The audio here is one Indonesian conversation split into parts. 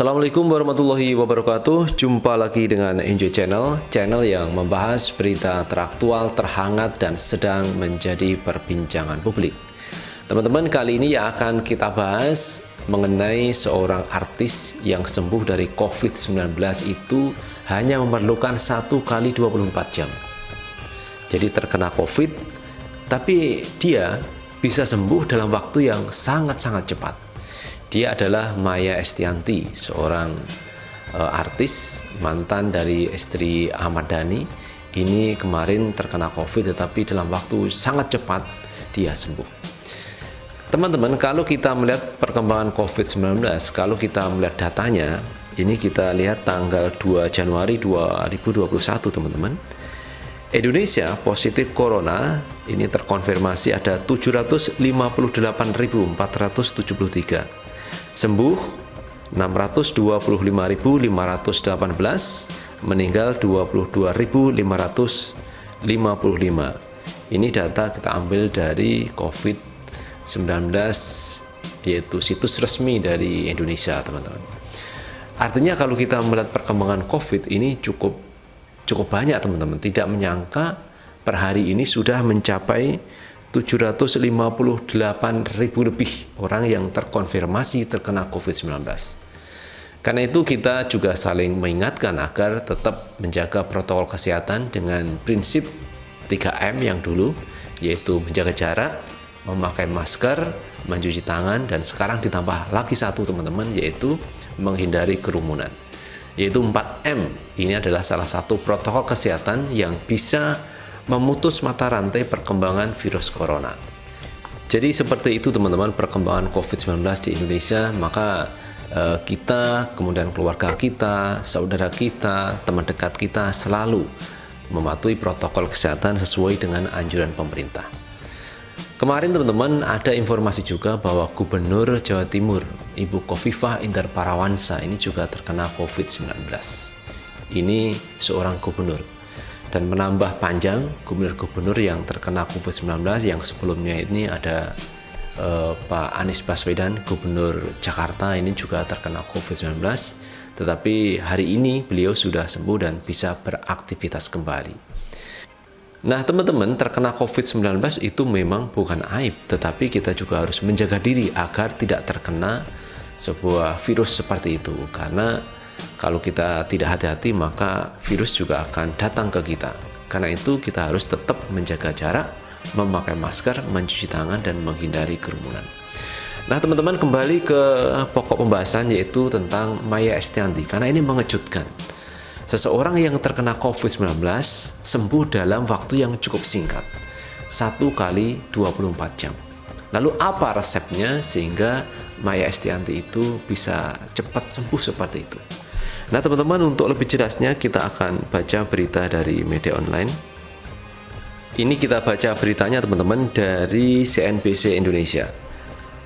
Assalamualaikum warahmatullahi wabarakatuh. Jumpa lagi dengan Enjoy Channel Channel yang membahas berita teraktual, terhangat, dan sedang menjadi perbincangan publik. Teman-teman kali ini yang akan kita bahas Mengenai seorang artis yang sembuh dari COVID-19 itu Hanya memerlukan 1 kali 24 jam. Jadi terkena COVID Tapi dia bisa sembuh dalam waktu yang sangat-sangat cepat dia adalah Maya Estianti, seorang uh, artis mantan dari istri Ahmad Dhani. Ini kemarin terkena COVID tetapi dalam waktu sangat cepat dia sembuh. Teman-teman, kalau kita melihat perkembangan COVID-19, kalau kita melihat datanya, ini kita lihat tanggal 2 Januari 2021, teman-teman. Indonesia positif corona ini terkonfirmasi ada 758.473 sembuh 625.518 meninggal 22.555 ini data kita ambil dari COVID-19 yaitu situs resmi dari Indonesia teman-teman. Artinya kalau kita melihat perkembangan COVID ini cukup cukup banyak teman-teman. Tidak menyangka per hari ini sudah mencapai 758 ribu lebih orang yang terkonfirmasi terkena COVID-19. Karena itu kita juga saling mengingatkan agar tetap menjaga protokol kesehatan dengan prinsip 3M yang dulu, yaitu menjaga jarak, memakai masker, mencuci tangan, dan sekarang ditambah lagi satu teman-teman, yaitu menghindari kerumunan. Yaitu 4M, ini adalah salah satu protokol kesehatan yang bisa memutus mata rantai perkembangan virus corona. Jadi seperti itu teman-teman perkembangan COVID-19 di Indonesia, maka eh, kita, kemudian keluarga kita, saudara kita, teman dekat kita selalu mematuhi protokol kesehatan sesuai dengan anjuran pemerintah. Kemarin teman-teman ada informasi juga bahwa Gubernur Jawa Timur, Ibu Kofifah Indar Parawansa ini juga terkena COVID-19. Ini seorang gubernur dan menambah panjang gubernur-gubernur yang terkena COVID-19 yang sebelumnya ini ada eh, Pak Anies Baswedan, gubernur Jakarta ini juga terkena COVID-19 tetapi hari ini beliau sudah sembuh dan bisa beraktivitas kembali. Nah teman-teman terkena COVID-19 itu memang bukan aib tetapi kita juga harus menjaga diri agar tidak terkena sebuah virus seperti itu karena kalau kita tidak hati-hati maka virus juga akan datang ke kita. Karena itu kita harus tetap menjaga jarak, memakai masker, mencuci tangan, dan menghindari kerumunan. Nah teman-teman kembali ke pokok pembahasan yaitu tentang Maya Estianti karena ini mengejutkan. Seseorang yang terkena COVID-19 sembuh dalam waktu yang cukup singkat, satu kali 24 jam. Lalu apa resepnya sehingga Maya Estianti itu bisa cepat sembuh seperti itu? Nah teman-teman untuk lebih jelasnya kita akan baca berita dari media online. Ini kita baca beritanya teman-teman dari CNBC Indonesia.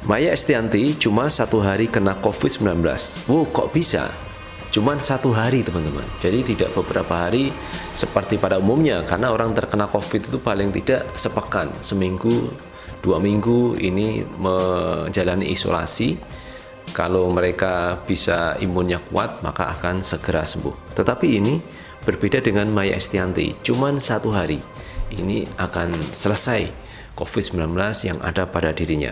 Maya Estianti cuma satu hari kena COVID-19 Wow kok bisa? Cuma satu hari teman-teman. Jadi tidak beberapa hari seperti pada umumnya Karena orang terkena COVID itu paling tidak sepekan Seminggu, dua minggu ini menjalani isolasi kalau mereka bisa imunnya kuat maka akan segera sembuh. Tetapi ini berbeda dengan Maya Estianti cuman satu hari ini akan selesai COVID-19 yang ada pada dirinya.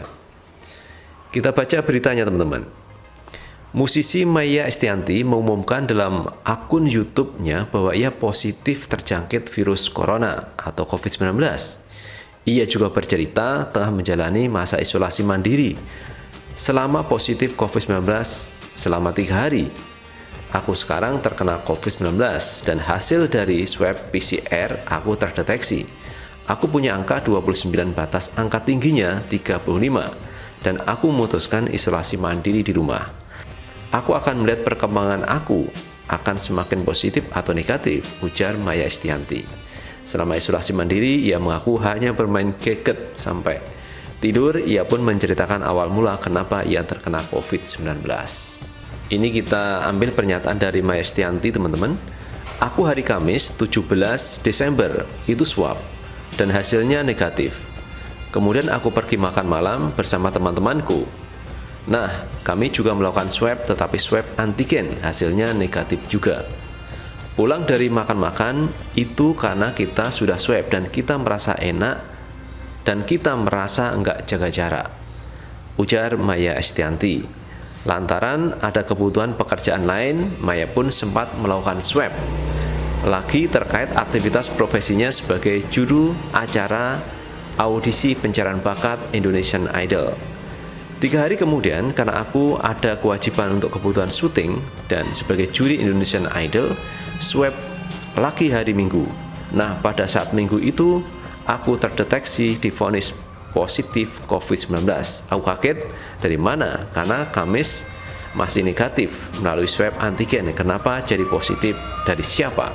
Kita baca beritanya teman-teman. Musisi Maya Estianti mengumumkan dalam akun YouTube-nya bahwa ia positif terjangkit virus corona atau COVID-19. Ia juga bercerita telah menjalani masa isolasi mandiri selama positif COVID-19 selama tiga hari. Aku sekarang terkena COVID-19 dan hasil dari swab PCR aku terdeteksi. Aku punya angka 29 batas angka tingginya 35 dan aku memutuskan isolasi mandiri di rumah. Aku akan melihat perkembangan aku akan semakin positif atau negatif, ujar Maya Estianti. Selama isolasi mandiri, ia mengaku hanya bermain keket sampai tidur, ia pun menceritakan awal mula kenapa ia terkena COVID-19. Ini kita ambil pernyataan dari Maestianti teman-teman. Aku hari Kamis 17 Desember itu swab dan hasilnya negatif. Kemudian aku pergi makan malam bersama teman-temanku. Nah, kami juga melakukan swab tetapi swab antigen, hasilnya negatif juga. Pulang dari makan-makan itu karena kita sudah swab dan kita merasa enak dan kita merasa enggak jaga jarak. Ujar Maya Estianti. Lantaran ada kebutuhan pekerjaan lain, Maya pun sempat melakukan swab. Lagi terkait aktivitas profesinya sebagai juru acara audisi pencarian bakat Indonesian Idol. Tiga hari kemudian, karena aku ada kewajiban untuk kebutuhan syuting dan sebagai juri Indonesian Idol, swab lagi hari Minggu. Nah, pada saat minggu itu, aku terdeteksi difonis positif COVID-19. Aku kaget dari mana? Karena Kamis masih negatif melalui swab antigen. Kenapa jadi positif? Dari siapa?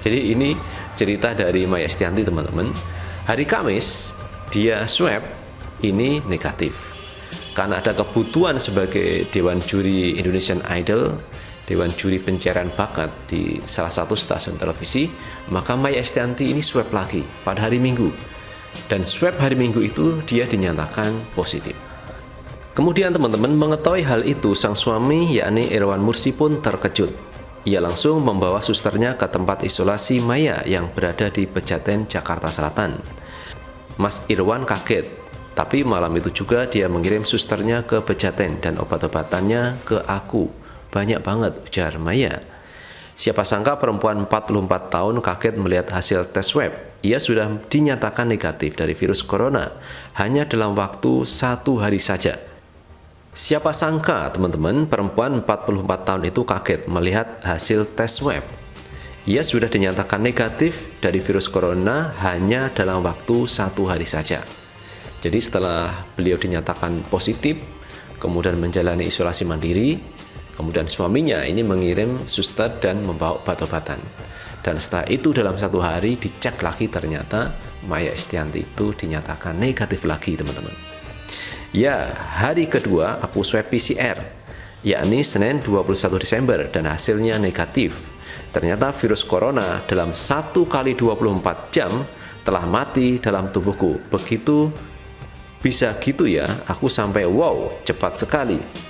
Jadi ini cerita dari Maya Estianti teman-teman. Hari Kamis dia swab ini negatif karena ada kebutuhan sebagai Dewan Juri Indonesian Idol, Dewan Juri Pencarian Bakat di salah satu stasiun televisi, maka Maya Estianti ini swab lagi pada hari Minggu. Dan swab hari Minggu itu dia dinyatakan positif. Kemudian teman-teman mengetahui hal itu, sang suami yakni Irwan Mursi pun terkejut. Ia langsung membawa susternya ke tempat isolasi Maya yang berada di Pejaten, Jakarta Selatan. Mas Irwan kaget tapi malam itu juga dia mengirim susternya ke Pejaten dan obat-obatannya ke aku. Banyak banget, ujar Maya. Siapa sangka perempuan 44 tahun kaget melihat hasil tes swab. Ia sudah dinyatakan negatif dari virus corona hanya dalam waktu satu hari saja. Siapa sangka teman-teman perempuan 44 tahun itu kaget melihat hasil tes swab. Ia sudah dinyatakan negatif dari virus corona hanya dalam waktu satu hari saja. Jadi setelah beliau dinyatakan positif, kemudian menjalani isolasi mandiri, kemudian suaminya ini mengirim suster dan membawa obat-obatan. Dan setelah itu dalam satu hari dicek lagi ternyata Maya Estianti itu dinyatakan negatif lagi teman-teman. Ya, hari kedua aku swab PCR, yakni Senin 21 Desember dan hasilnya negatif. Ternyata virus corona dalam 1 kali 24 jam telah mati dalam tubuhku. Begitu bisa gitu ya, aku sampai wow, cepat sekali.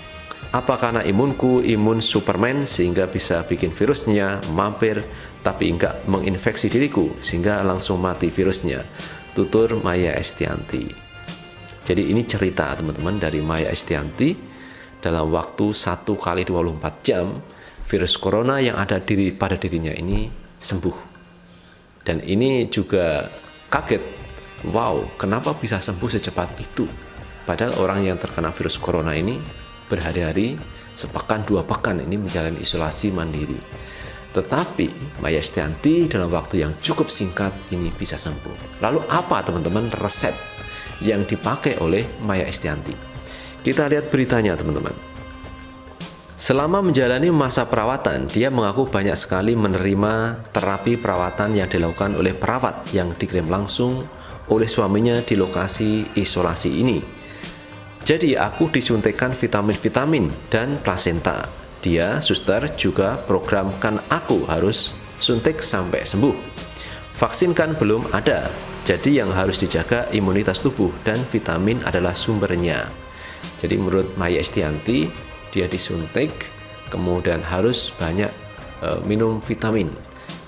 Apa karena imunku imun Superman sehingga bisa bikin virusnya mampir tapi enggak menginfeksi diriku sehingga langsung mati virusnya. Tutur Maya Estianti. Jadi ini cerita teman-teman dari Maya Estianti dalam waktu 1 kali 24 jam virus corona yang ada diri pada dirinya ini sembuh. Dan ini juga kaget wow kenapa bisa sembuh secepat itu padahal orang yang terkena virus corona ini berhari-hari sepekan dua pekan ini menjalani isolasi mandiri. Tetapi Maya Estianti dalam waktu yang cukup singkat ini bisa sembuh. Lalu apa teman-teman resep yang dipakai oleh Maya Estianti kita lihat beritanya teman-teman. Selama menjalani masa perawatan, dia mengaku banyak sekali menerima terapi perawatan yang dilakukan oleh perawat yang dikirim langsung oleh suaminya di lokasi isolasi ini. Jadi aku disuntikkan vitamin-vitamin dan plasenta. Dia, suster, juga programkan aku harus suntik sampai sembuh. Vaksin kan belum ada, jadi yang harus dijaga imunitas tubuh dan vitamin adalah sumbernya. Jadi menurut Maya Estianti, dia disuntik, kemudian harus banyak e, minum vitamin.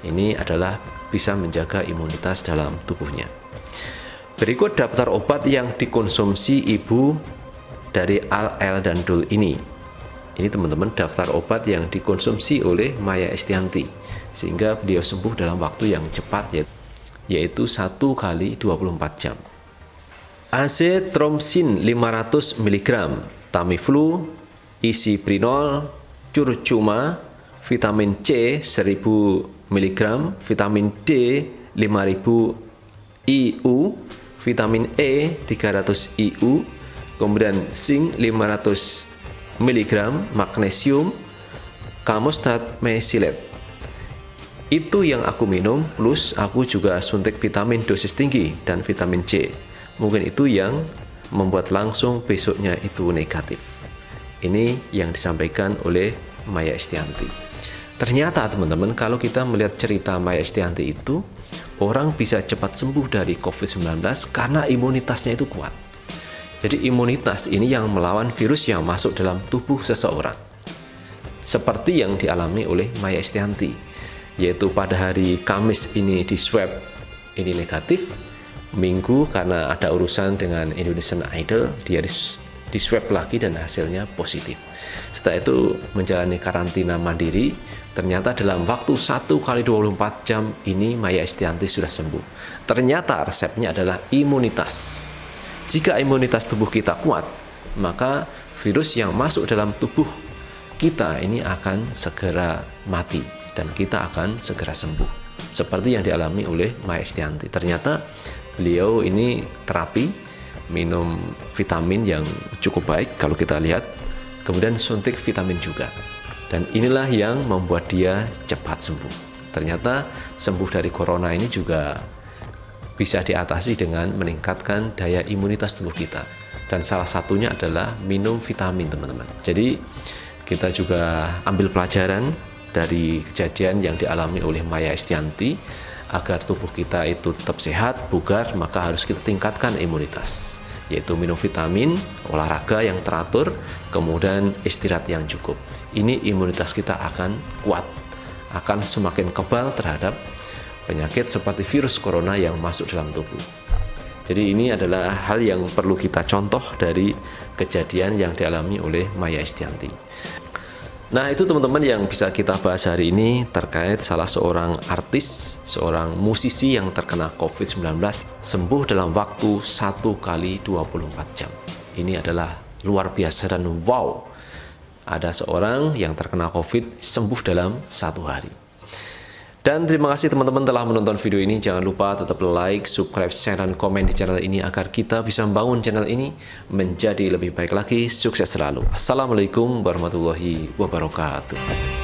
Ini adalah bisa menjaga imunitas dalam tubuhnya. Berikut daftar obat yang dikonsumsi ibu dari Al El dan Dul ini. Ini teman-teman daftar obat yang dikonsumsi oleh Maya Estianti sehingga beliau sembuh dalam waktu yang cepat yaitu 1 kali 24 jam. Azetromycin 500 mg, Tamiflu, Isiprinol, curcuma, vitamin C 1000 mg, vitamin D 5000 IU, vitamin E 300 IU, kemudian zinc 500 mg, magnesium, kamostat mesilet. Itu yang aku minum, plus aku juga suntik vitamin dosis tinggi dan vitamin C. Mungkin itu yang membuat langsung besoknya itu negatif. Ini yang disampaikan oleh Maya Estianti. Ternyata teman-teman kalau kita melihat cerita Maya Estianti itu orang bisa cepat sembuh dari COVID-19 karena imunitasnya itu kuat. Jadi imunitas ini yang melawan virus yang masuk dalam tubuh seseorang. Seperti yang dialami oleh Maya Estianti, yaitu pada hari Kamis ini di swab ini negatif, Minggu karena ada urusan dengan Indonesian Idol, dia di swab lagi dan hasilnya positif. Setelah itu menjalani karantina mandiri, ternyata dalam waktu 1 kali 24 jam ini Maya Estianti sudah sembuh. Ternyata resepnya adalah imunitas. Jika imunitas tubuh kita kuat, maka virus yang masuk dalam tubuh kita ini akan segera mati dan kita akan segera sembuh. Seperti yang dialami oleh Maya. Ternyata beliau ini terapi minum vitamin yang cukup baik kalau kita lihat, kemudian suntik vitamin juga. Dan inilah yang membuat dia cepat sembuh. Ternyata sembuh dari corona ini juga bisa diatasi dengan meningkatkan daya imunitas tubuh kita. Dan salah satunya adalah minum vitamin, teman-teman. Jadi, kita juga ambil pelajaran dari kejadian yang dialami oleh Maya Estianti agar tubuh kita itu tetap sehat, bugar, maka harus kita tingkatkan imunitas yaitu minum vitamin, olahraga yang teratur, kemudian istirahat yang cukup. Ini imunitas kita akan kuat, akan semakin kebal terhadap penyakit seperti virus corona yang masuk dalam tubuh. Jadi ini adalah hal yang perlu kita contoh dari kejadian yang dialami oleh Maya Estianti. Nah itu teman-teman yang bisa kita bahas hari ini terkait salah seorang artis, seorang musisi yang terkena COVID-19 sembuh dalam waktu 1 kali 24 jam. Ini adalah luar biasa dan wow. Ada seorang yang terkena COVID sembuh dalam satu hari. Dan terima kasih teman-teman telah menonton video ini. Jangan lupa tetap like, subscribe, share, dan komen di channel ini agar kita bisa membangun channel ini menjadi lebih baik lagi. Sukses selalu. Assalamualaikum warahmatullahi wabarakatuh.